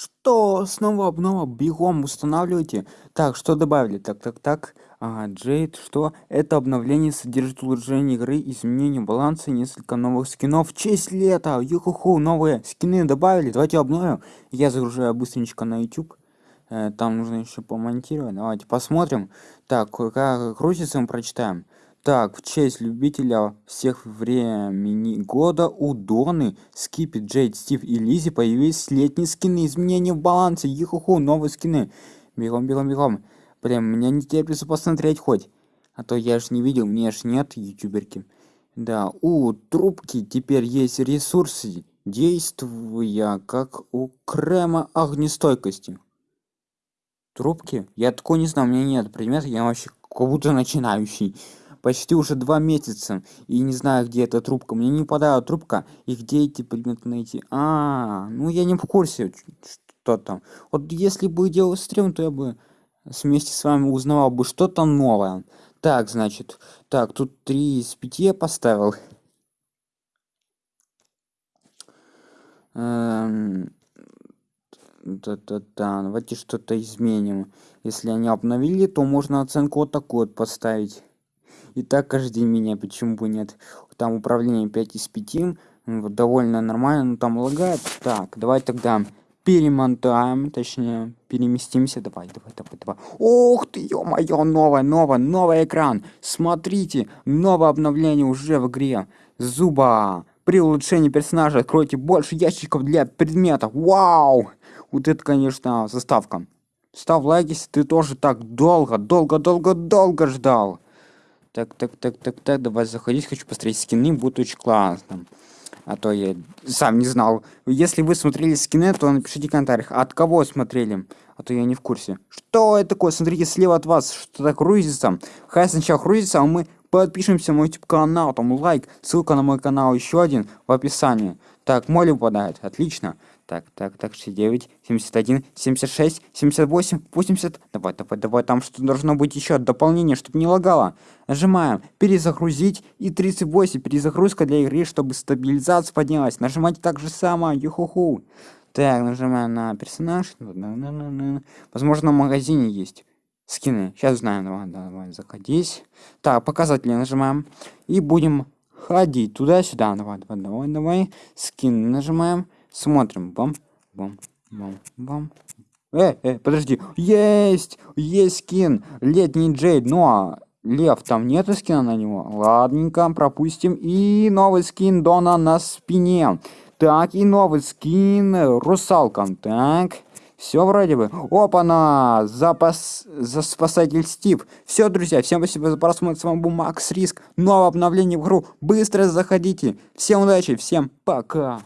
Что? Снова обнова? Бегом устанавливайте. Так, что добавили? Так, так, так. Ага, Джейд, что? Это обновление содержит улучшение игры, изменение баланса, несколько новых скинов. В честь лета! Юхуху, новые скины добавили. Давайте обновим. Я загружаю быстренько на YouTube. Э, там нужно еще помонтировать. Давайте посмотрим. Так, как крутится, мы прочитаем. Так, в честь любителя всех времени года у Доны, Скипи, Джейд, Стив и Лизи появились летние скины, изменения в балансе, ихуху, новые скины. Бегом, бегом, бегом. Блин, меня не терпится посмотреть хоть. А то я ж не видел, мне ж нет ютуберки. Да, у трубки теперь есть ресурсы, действуя как у крема огнестойкости. Трубки? Я такой не знаю, у меня нет предмета, я вообще как будто начинающий почти уже два месяца и не знаю где эта трубка. Мне не попадает трубка и где эти предметы найти. А, ну я не в курсе что там. Вот если бы делал стрим то я бы вместе с вами узнавал бы что-то новое. Так значит так тут три из пяти я поставил. Эм, да-да-да, давайте что-то изменим. Если они обновили, то можно оценку вот такую вот поставить и так каждый день меня почему бы нет. Там управление 5 из 5 вот, довольно нормально но там лагает. Так давай тогда перемотаем точнее переместимся. Давай давай давай давай. Ух ты ё-моё новое новое новый экран. Смотрите новое обновление уже в игре. Зуба. При улучшении персонажа откройте больше ящиков для предметов. Вау! Вот это конечно заставка. Ставь лайк если ты тоже так долго долго долго долго ждал так, так, так, так, так, давай заходить, хочу посмотреть скины, будет очень классно. А то я сам не знал. Если вы смотрели скины, то напишите в комментариях, от кого смотрели. А то я не в курсе. Что это такое? Смотрите, слева от вас что-то грузится. Хай сначала грузится, а мы подпишемся на мой YouTube канал, там лайк, ссылка на мой канал еще один в описании. Так, моли выпадает, отлично. Так, так, так, 69, 71, 76, 78, 80. Давай, давай, давай, там что должно быть еще дополнение, чтобы не лагало. Нажимаем перезагрузить и 38, перезагрузка для игры, чтобы стабилизация поднялась. Нажимайте так же самое, юхуху. Так, нажимаем на персонаж. Возможно, в магазине есть скины. Сейчас узнаем. Давай, давай, заходись. Так, показатели нажимаем. И будем ходить туда-сюда. Давай, давай, давай, давай. Скин нажимаем. Смотрим. Бам, бам, бам, бам. Э, э, подожди. Есть! Есть скин. Летний Джейд. Ну а Лев, там нету скина на него. Ладненько, пропустим. И новый скин Дона на спине. Так, и новый скин Русалка. Так. Все вроде бы. Опа-на! Запас... За спасатель Стив. Все, друзья, всем спасибо за просмотр. С вами был Макс Риск. Новое обновление в игру. Быстро заходите. Всем удачи, всем пока.